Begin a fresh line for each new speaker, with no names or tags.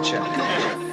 culture.